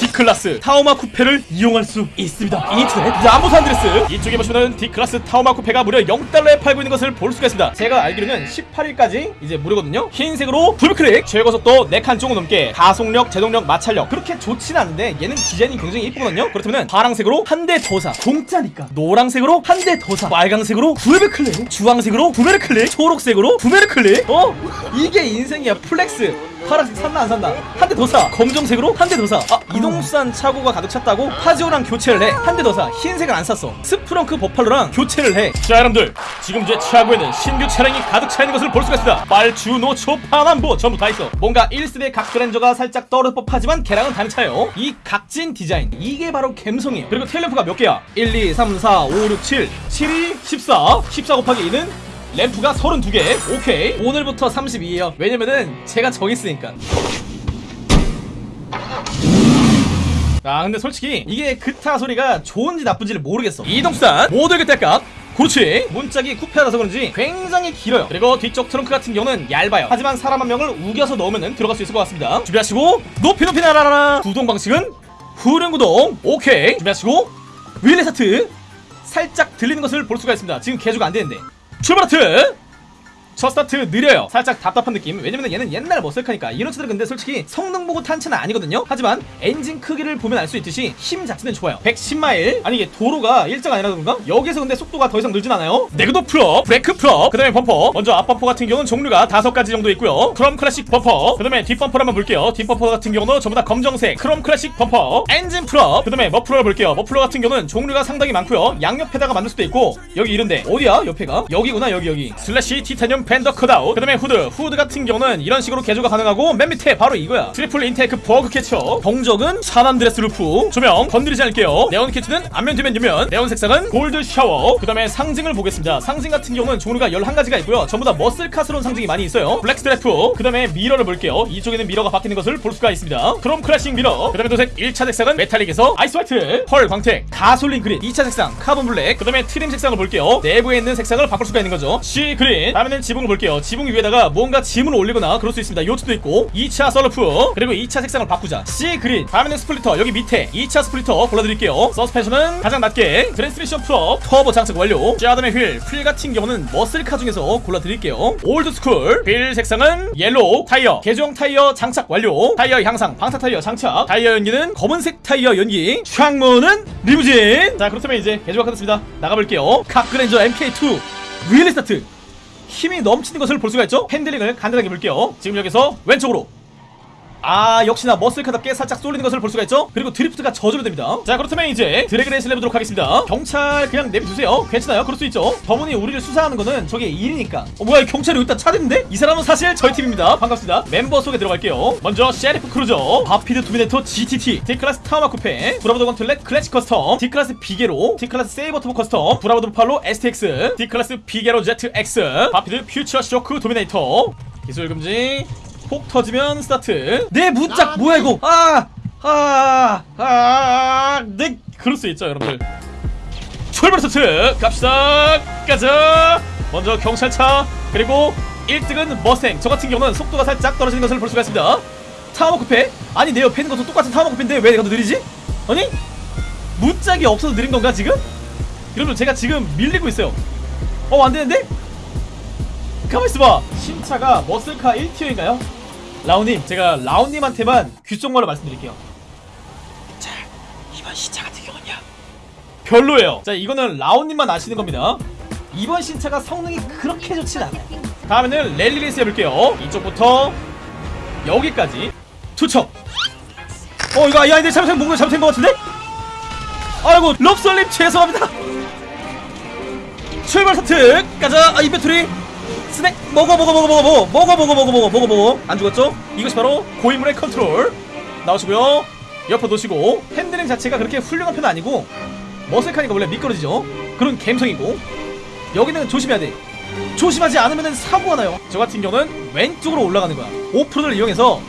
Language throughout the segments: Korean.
Declasse Tahoma Coupe를 이용할 수 있습니다. 인터넷 남부 산 안드레스. 이쪽에 보시면은 Declasse Tahoma Coupe가 무려 0달러에 팔고 있는 것을 볼 수가 있습니다. 제가 알기로는 18일까지 이제 무료거든요. 흰색으로 더블클릭 최고속도 4칸 조금 넘게 가속력 제동력 마찰력. 그렇게 좋진 않은데 얘는 디자인이 굉장히 이쁘거든요. 그렇다면 파랑색으로 한 대 더 사. 공짜니까. 노랑색으로 한 대 더 사. 빨강색으로 더블클릭 주황색으로 더블클릭 초록색으로 더블클릭. 어? 이게 인생이야. flex 파란색 샀나 안 샀나? 한대 더 사. 검정색으로? 한 대 더 사. 아 이동수단 차고가 가득 찼다고 Faggio랑 교체를 해. 한 대 더 사. 흰색은 안 샀어. Sprunk Buffalo랑 교체를 해 자 여러분들 지금 제 차고에는 신규 차량이 가득 차 있는 것을 볼 수가 있습니다. 빨주 노초 파남보 전부 다 있어. 뭔가 1세대 각그랜저가 살짝 떨어질 법하지만 걔랑은 다른 차예요. 이 각진 디자인 이게 바로 감성이에요. 그리고 tail lamp가 몇 개야? 1 2 3 4 5 6 7 7이 14 14 곱하기 2는 램프가 32개. 오케이. 오늘부터 32에요. 왜냐면은 제가 정했으니까. 아 근데 솔직히 이게 그타 소리가 좋은지 나쁜지를 모르겠어. 이동수단 모두 그때값. 그렇지. 문짝이 쿠페라서 그런지 굉장히 길어요. 그리고 뒤쪽 트렁크 같은 경우는 얇아요. 하지만 사람 한 명을 우겨서 넣으면 들어갈 수 있을 것 같습니다. 준비하시고 높이 높이 날아라. 구동 방식은 후륜 구동. 오케이. 준비하시고 wheelie start 살짝 들리는 것을 볼 수가 있습니다. 지금 개조가 안 되는데 출발 하트 첫 스타트 느려요. 살짝 답답한 느낌. 왜냐면 얘는 옛날 muscle car니까. 이런 차들은 근데 솔직히 성능 보고 탄 차는 아니거든요. 하지만 엔진 크기를 보면 알 수 있듯이 힘 자체는 좋아요. 110마일? 아니 이게 도로가 일자가 아니라 그런가? 여기서 근데 속도가 더 이상 늘진 않아요. 내구도 full 브레이크 full 그 다음에 범퍼. 먼저 앞범퍼 같은 경우는 종류가 다섯 가지 정도 있고요. 크롬 클래식 범퍼 그 다음에 뒷범퍼를 한번 볼게요. 뒷범퍼 같은 경우는 전부 다 검정색 크롬 클래식 범퍼. 엔진 full 그 다음에 머플러를 볼게요. 머플러 같은 경우는 종류가 상당히 많고요. 양옆에다가 만들 수도 있고 여기 이런데. 어디야? 옆에가? 여기구나 여기 여기. 슬래시 티타늄 fender cutout 그 다음에 후드. 후드 같은 경우는 이런 식으로 개조가 가능하고 맨 밑에 바로 이거야. 트리플 intake bug catcher. 경적은 San Andreas loop. 조명 건드리지 않을게요. 네온 배치는 앞면 뒷면 옆면. 네온 색상은 gold shower. 그 다음에 상징을 보겠습니다. 상징 같은 경우는 종류가 11가지가 있고요. 전부 다 muscle car스러운 상징이 많이 있어요. black stripe. 그 다음에 mirror를 볼게요. 이쪽에는 mirror가 바뀌는 것을 볼 수가 있습니다. chrome classic mirror. 그 다음에 도색 1차 색상은 metallic에서 ice white. pearl 광택. gasoline green. 2차 색상 carbon black. 그 다음에 trim 색상을 볼게요. 내부에 있는 색상을 바꿀 수가 있는 거죠. sea green. 다음에는 지붕을 볼게요. 지붕 위에다가 뭔가 짐을 올리거나 그럴 수 있습니다. 요트도 있고. 2차 선루프. 그리고 2차 색상을 바꾸자. sea green. 다음에는 splitter. 여기 밑에 2차 splitter 골라드릴게요. suspension은 가장 낮게 transmission full up turbo 장착 완료. 자 그 다음에 휠, 휠 같은 경우는 muscle car 중에서 골라드릴게요. old school 휠 색상은 yellow 타이어. 개조형 타이어 장착 완료. 타이어 향상 방탄 타이어 장착. 타이어 연기는 검은색 타이어 연기. 창문은 리무진. 자 그렇다면 이제 개조가 끝났습니다. 나가볼게요. 각그랜저 MK2 wheelie start 힘이 넘치는 것을 볼 수가 있죠? handling을 간단하게 볼게요. 지금 여기서 왼쪽으로 아 역시나 muscle car답게 살짝 쏠리는 것을 볼 수가 있죠? 그리고 drift가 저절로 됩니다. 자 그렇다면 이제 drag race를 해보도록 하겠습니다. 경찰 그냥 내비두세요. 괜찮아요? 그럴 수 있죠? 저분이 우리를 수사하는 거는 저게 일이니까. 어 뭐야 경찰이 여기다 차대는데? 이 사람은 사실 저희 팀입니다. 반갑습니다. 멤버 소개 들어갈게요. 먼저 셰리프 크루저 바피드 투미네토 GTT D클래스 타마 쿠페 브라보드 건틀렛 클래식 커스텀 D클래스 비게로 D클래스 Sabre Turbo Custom Bravado Buffalo STX Declasse Vigero ZX Vapid Future Shock Dominator. 기술 금지 폭죽 터지면 스타트. 내 문짝 뭐야 이거? 아 아 아 네. 그럴 수 있죠 여러분들. 출발 스타트. 갑시다. 가자. 먼저 경찰차 그리고 1등은 머생 저 같은 경우는 속도가 살짝 떨어지는 것을 볼 수가 있습니다. Tahoma Coupe? 아니 내 옆에 있는 것도 똑같은 Tahoma Coupe인데 왜 내가 더 느리지? 아니? 문짝이 없어서 느린 건가 지금? 여러분 제가 지금 밀리고 있어요. 어 안되는데? 가만 있어봐. 신차가 muscle car 1 tier인가요? 라온님 제가 라온님한테만 귓속말로 말씀드릴게요. 자 이번 신차 같은 경우는요. 별로예요. 자 이거는 라온님만 아시는 겁니다. 이번 신차가 성능이 그렇게 좋진 않아요. 다음에는 랠리 레이스 해볼게요. 이쪽부터 여기까지. 투척. 어 이거 아이 아닌데 잘못된 뭔가 잘못된 것 같은데? 아이고 럽설님 죄송합니다. 출발 스타트 가자. 아 inventory 스낵 먹어 먹어 먹어 먹어 먹어 먹어 먹어 먹어 먹어 먹어 먹어 안 죽었죠? 이것이 바로 고인물의 컨트롤 나오시고요 옆으로 놓으시고 handling 자체가 그렇게 훌륭한 편은 아니고 muscle car니까 원래 미끄러지죠 그런 감성이고 여기는 조심해야 돼 조심하지 않으면 사고가 나요 저 같은 경우는 왼쪽으로 올라가는 거야 오프로드를 이용해서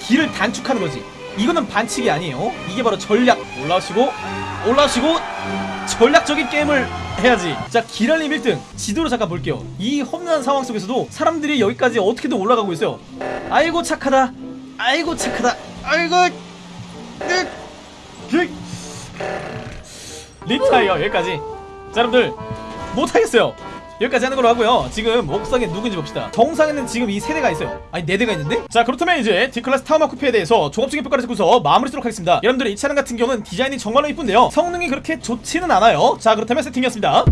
길을 단축하는 거지 이거는 반칙이 아니에요 이게 바로 전략 올라오시고 올라오시고 전략적인 게임을 해야지. 자 기랄님 1등. 지도를 잠깐 볼게요. 이 험난한 상황 속에서도 사람들이 여기까지 어떻게든 올라가고 있어요. 아이고 착하다. 아이고 착하다. 아이고 으, 그 리타이어 여기까지. 자 여러분들 못하겠어요 여기까지 하는 걸로 하고요. 지금 옥상에 누군지 봅시다. 정상에는 지금 이 세대가 있어요. 아니 네대가 있는데? 자 그렇다면 이제 D클래스 타워마 쿠페에 대해서 종합적인 평가를 듣고서 마무리 쓰도록 하겠습니다. 여러분들 이 차량 같은 경우는 디자인이 정말로 이쁜데요. 성능이 그렇게 좋지는 않아요. 자 그렇다면 세팅이었습니다